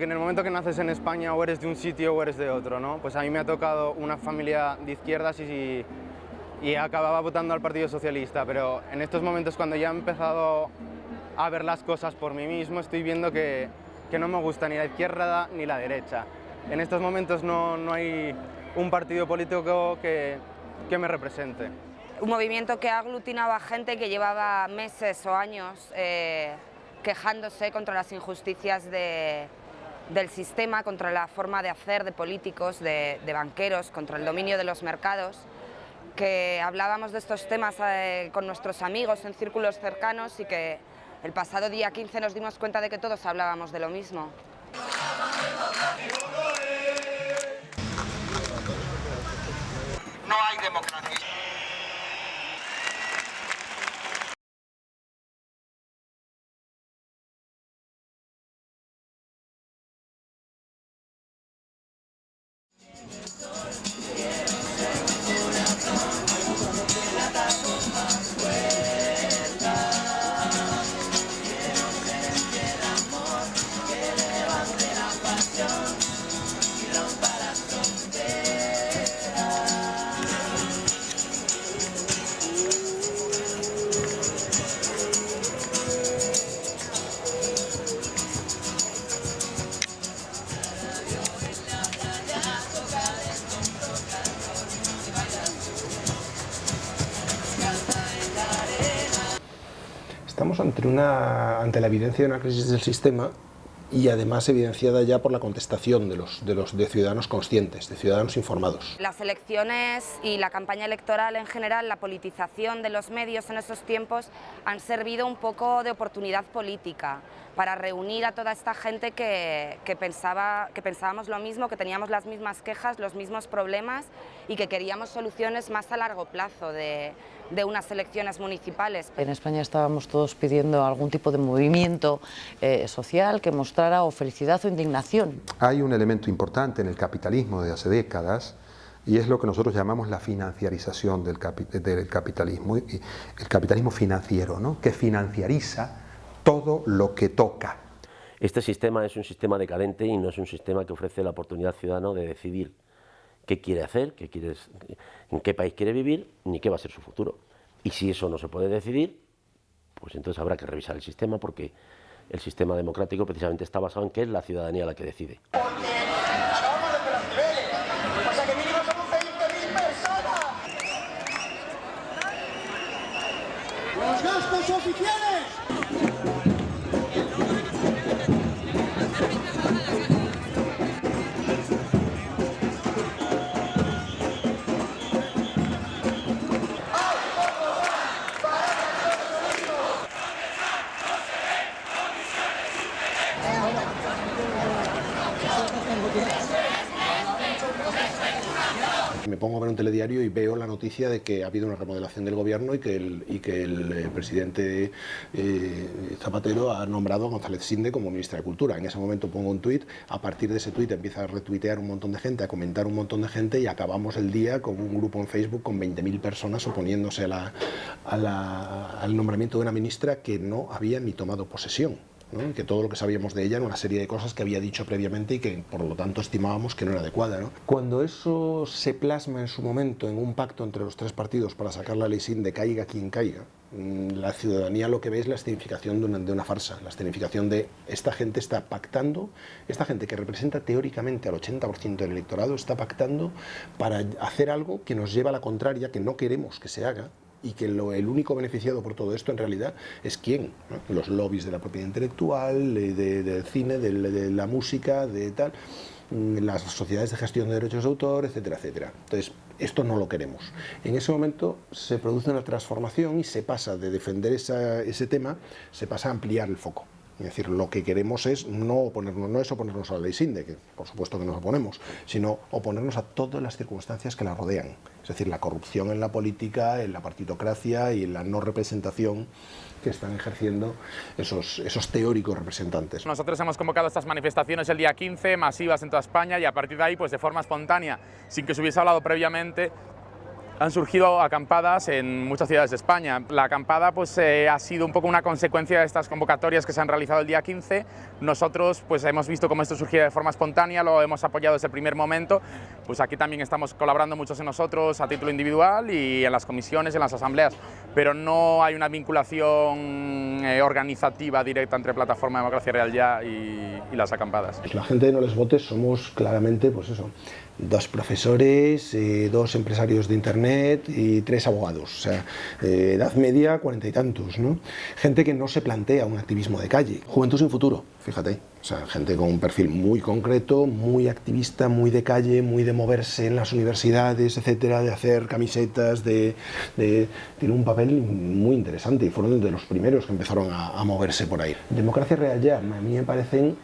Que en el momento que naces en España o eres de un sitio o eres de otro, ¿no? Pues a mí me ha tocado una familia de izquierdas y, y acababa votando al Partido Socialista, pero en estos momentos cuando ya he empezado a ver las cosas por mí mismo, estoy viendo que, que no me gusta ni la izquierda ni la derecha. En estos momentos no, no hay un partido político que, que me represente. Un movimiento que aglutinaba gente que llevaba meses o años eh, quejándose contra las injusticias de, del sistema, contra la forma de hacer de políticos, de, banqueros, contra el dominio de los mercados, que hablábamos de estos temas eh, con nuestros amigos en círculos cercanos y que el pasado día 15 nos dimos cuenta de que todos hablábamos de lo mismo. Estamos ante, una, ante la evidencia de una crisis del sistema y además evidenciada ya por la contestación de los, de los de ciudadanos conscientes, de ciudadanos informados. Las elecciones y la campaña electoral en general, la politización de los medios en esos tiempos han servido un poco de oportunidad política para reunir a toda esta gente que, que, pensaba, que pensábamos lo mismo, que teníamos las mismas quejas, los mismos problemas y que queríamos soluciones más a largo plazo de, de unas elecciones municipales. En España estábamos todos pidiendo algún tipo de movimiento eh, social que mostrara o felicidad o indignación. Hay un elemento importante en el capitalismo de hace décadas y es lo que nosotros llamamos la financiarización del, capi del capitalismo, el capitalismo financiero, ¿no? que financiariza todo lo que toca. Este sistema es un sistema decadente y no es un sistema que ofrece la oportunidad al ciudadano de decidir qué quiere hacer, qué quiere, en qué país quiere vivir, ni qué va a ser su futuro. Y si eso no se puede decidir, pues entonces habrá que revisar el sistema porque el sistema democrático precisamente está basado en que es la ciudadanía la que decide. ¡Los gastos oficiales! Me pongo a ver un telediario y veo la noticia de que ha habido una remodelación del gobierno y que el, y que el eh, presidente eh, Zapatero ha nombrado a González Sinde como ministra de Cultura. En ese momento pongo un tuit, a partir de ese tuit empieza a retuitear un montón de gente, a comentar un montón de gente y acabamos el día con un grupo en Facebook con 20.000 personas oponiéndose al nombramiento de una ministra que no había ni tomado posesión. ¿No? que todo lo que sabíamos de ella era una serie de cosas que había dicho previamente y que por lo tanto estimábamos que no era adecuada. ¿no? Cuando eso se plasma en su momento en un pacto entre los tres partidos para sacar la ley sin de caiga quien caiga, la ciudadanía lo que ve es la escenificación de una, de una, farsa, la escenificación de esta gente está pactando, esta gente que representa teóricamente al 80% del electorado está pactando para hacer algo que nos lleva a la contraria, que no queremos que se haga, y que el único beneficiado por todo esto en realidad es quién, los lobbies de la propiedad intelectual, de, de, del cine, de, la música, de tal, las sociedades de gestión de derechos de autor, etcétera, etcétera. Entonces, esto no lo queremos. En ese momento se produce una transformación y se pasa de defender ese tema, se pasa a ampliar el foco. Es decir, lo que queremos es no oponernos, no es oponernos a la ley SINDE, que por supuesto que nos oponemos, sino oponernos a todas las circunstancias que la rodean. Es decir, la corrupción en la política, en la partitocracia y en la no representación que están ejerciendo esos, esos teóricos representantes. Nosotros hemos convocado estas manifestaciones el día 15, masivas en toda España, y a partir de ahí, pues de forma espontánea, sin que se hubiese hablado previamente, han surgido acampadas en muchas ciudades de España. La acampada pues, eh, ha sido un poco una consecuencia de estas convocatorias que se han realizado el día 15. Nosotros pues, hemos visto cómo esto surgía de forma espontánea, lo hemos apoyado desde el primer momento. Pues aquí también estamos colaborando muchos en nosotros a título individual y en las comisiones, en las asambleas, pero no hay una vinculación eh, organizativa directa entre Plataforma Democracia Real Ya y, y las acampadas. La gente de No Les Votes somos claramente, pues eso, dos profesores, eh, dos empresarios de internet y tres abogados, o sea, eh, edad media, cuarenta y tantos. Gente que no se plantea un activismo de calle, juventud sin futuro, fíjate, o sea, gente con un perfil muy concreto, muy activista, muy de calle, muy de moverse en las universidades, etcétera, de hacer camisetas, de, tiene un papel muy interesante y fueron de los primeros que empezaron a moverse por ahí. Democracia Real ya, a mí me parecen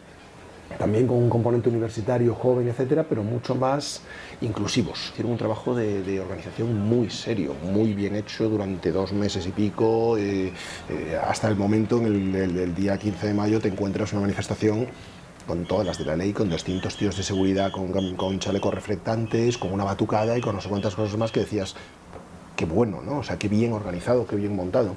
también con un componente universitario, joven, etcétera, pero mucho más inclusivos. Hicieron un trabajo de, organización muy serio, muy bien hecho durante dos meses y pico, eh, eh, hasta el momento, en el, día 15 de mayo, te encuentras una manifestación con todas las de la ley, con distintos tíos de seguridad, con, con chalecos reflectantes, con una batucada y con no sé cuántas cosas más que decías, qué bueno, ¿no? O sea, qué bien organizado, qué bien montado.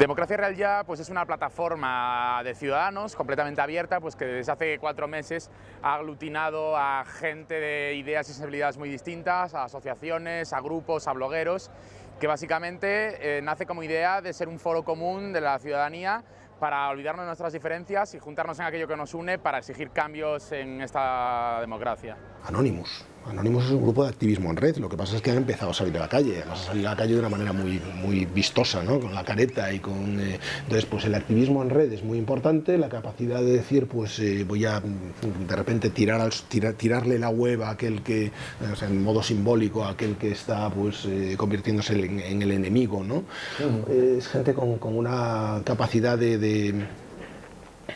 Democracia Real Ya pues, es una plataforma de ciudadanos completamente abierta pues, que desde hace cuatro meses ha aglutinado a gente de ideas y sensibilidades muy distintas, a asociaciones, a grupos, a blogueros, que básicamente eh, nace como idea de ser un foro común de la ciudadanía para olvidarnos de nuestras diferencias y juntarnos en aquello que nos une para exigir cambios en esta democracia. Anonymous. Anonymous es un grupo de activismo en red, lo que pasa es que han empezado a salir a la calle, además a salir a la calle de una manera muy, muy vistosa, ¿no? con la careta y con... Eh, entonces, pues el activismo en red es muy importante, la capacidad de decir, pues eh, voy a de repente tirar, al, tirar, tirarle la web a aquel que, o sea, en modo simbólico, a aquel que está pues eh, convirtiéndose en, en, el enemigo, ¿no? Uh -huh. Es gente con, con una capacidad de, de,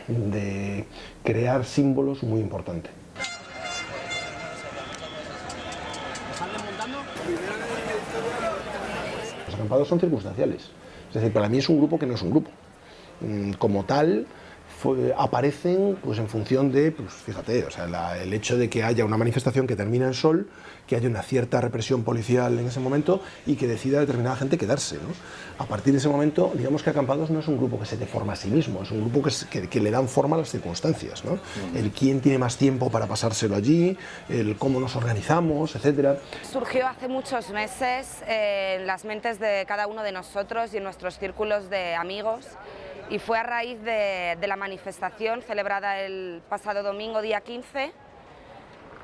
de crear símbolos muy importante. Acampados son circunstanciales. Es decir, para mí es un grupo que no es un grupo. Como tal, fue, aparecen pues, en función de, pues, fíjate, o sea, la, el hecho de que haya una manifestación que termina en sol, que haya una cierta represión policial en ese momento y que decida determinada gente quedarse. ¿no? A partir de ese momento, digamos que Acampados no es un grupo que se deforma a sí mismo, es un grupo que, que, que le dan forma a las circunstancias. ¿no? Mm. El quién tiene más tiempo para pasárselo allí, el cómo nos organizamos, etc. Surgió hace muchos meses eh, en las mentes de cada uno de nosotros y en nuestros círculos de amigos y fue a raíz de, la manifestación celebrada el pasado domingo, día 15,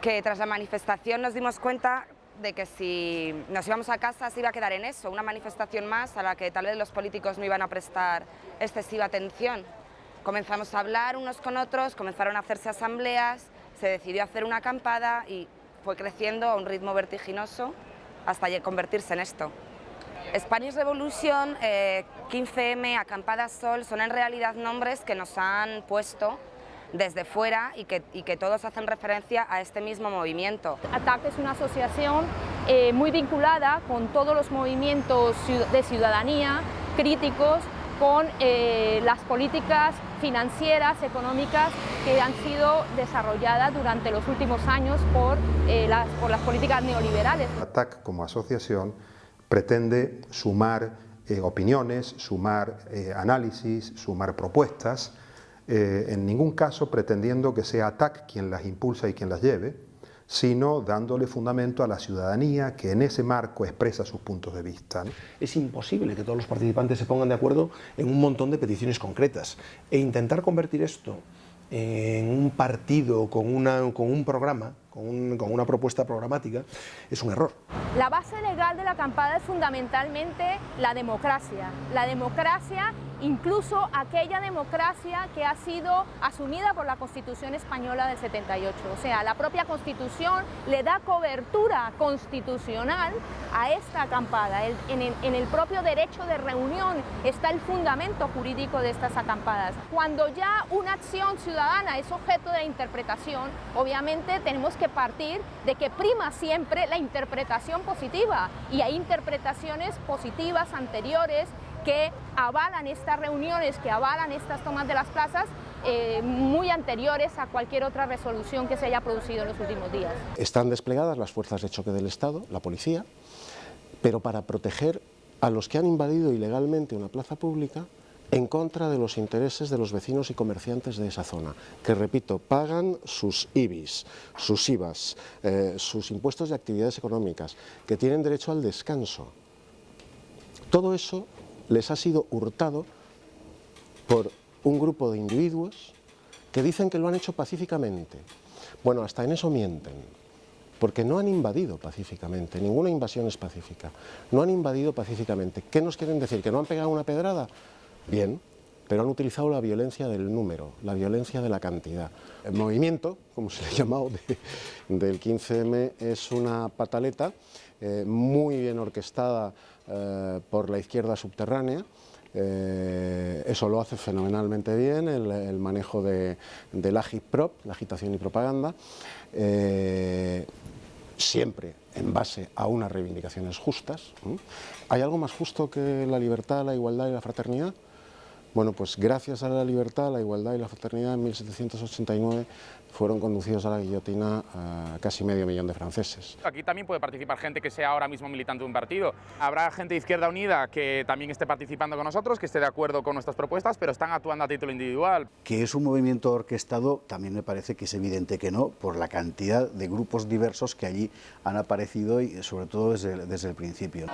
que tras la manifestación nos dimos cuenta de que si nos íbamos a casa se iba a quedar en eso, una manifestación más a la que tal vez los políticos no iban a prestar excesiva atención. Comenzamos a hablar unos con otros, comenzaron a hacerse asambleas, se decidió hacer una acampada y fue creciendo a un ritmo vertiginoso hasta convertirse en esto. Spanish Revolution, eh, 15M, Acampada Sol, son en realidad nombres que nos han puesto desde fuera y que, y que todos hacen referencia a este mismo movimiento. ATAC es una asociación eh, muy vinculada con todos los movimientos de ciudadanía críticos con eh, las políticas financieras, económicas que han sido desarrolladas durante los últimos años por, eh, las, por las políticas neoliberales. ATAC como asociación pretende sumar eh, opiniones, sumar eh, análisis, sumar propuestas, eh, en ningún caso pretendiendo que sea ATAC quien las impulsa y quien las lleve, sino dándole fundamento a la ciudadanía que en ese marco expresa sus puntos de vista. Es imposible que todos los participantes se pongan de acuerdo en un montón de peticiones concretas e intentar convertir esto en un partido con, una, con un programa, con, un, con, una propuesta programática, es un error. La base legal de la acampada es fundamentalmente la democracia. La democracia, incluso aquella democracia que ha sido asumida por la Constitución Española del 78. O sea, la propia Constitución le da cobertura constitucional a esta acampada. En, el, en el propio derecho de reunión está el fundamento jurídico de estas acampadas. Cuando ya una acción ciudadana es objeto de interpretación, obviamente tenemos que partir de que prima siempre la interpretación positiva y hay interpretaciones positivas anteriores que avalan estas reuniones, que avalan estas tomas de las plazas eh, muy anteriores a cualquier otra resolución que se haya producido en los últimos días. Están desplegadas las fuerzas de choque del Estado, la policía, pero para proteger a los que han invadido ilegalmente una plaza pública en contra de los intereses de los vecinos y comerciantes de esa zona, que repito, pagan sus IBIs, sus IVAs, eh, sus impuestos de actividades económicas, que tienen derecho al descanso. Todo eso les ha sido hurtado por un grupo de individuos que dicen que lo han hecho pacíficamente. Bueno, hasta en eso mienten, porque no han invadido pacíficamente, ninguna invasión es pacífica, no han invadido pacíficamente. ¿Qué nos quieren decir? ¿Que no han pegado una pedrada? Bien, pero han utilizado la violencia del número, la violencia de la cantidad. El movimiento, como se le ha llamado, del 15M es una pataleta eh, muy bien orquestada eh, por la izquierda subterránea, eh, eso lo hace fenomenalmente bien, el, manejo de, del agitprop, la agitación y propaganda, siempre en base a unas reivindicaciones justas. ¿Hay algo más justo que la libertad, la igualdad y la fraternidad? Bueno, pues gracias a la libertad, la igualdad y la fraternidad en 1789 fueron conducidos a la guillotina a casi medio millón de franceses. Aquí también puede participar gente que sea ahora mismo militante de un partido. Habrá gente de Izquierda Unida que también esté participando con nosotros, que esté de acuerdo con nuestras propuestas, pero están actuando a título individual. Que es un movimiento orquestado, también me parece que es evidente que no, por la cantidad de grupos diversos que allí han aparecido y sobre todo desde, desde el principio.